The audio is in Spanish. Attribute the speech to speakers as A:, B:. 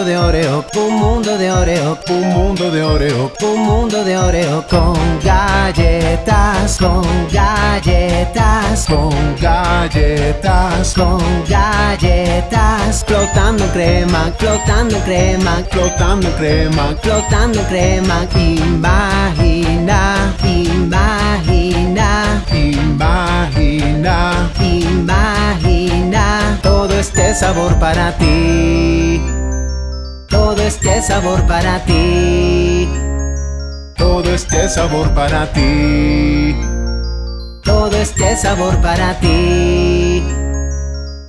A: Oreo, un mundo de Oreo, un mundo de Oreo con galletas, con galletas, con galletas, con galletas, flotando crema, flotando crema, flotando crema, flotando crema, imagina, imagina, imagina, imagina todo este sabor para ti este sabor para ti.
B: Todo este sabor para ti.
A: Todo este sabor para ti.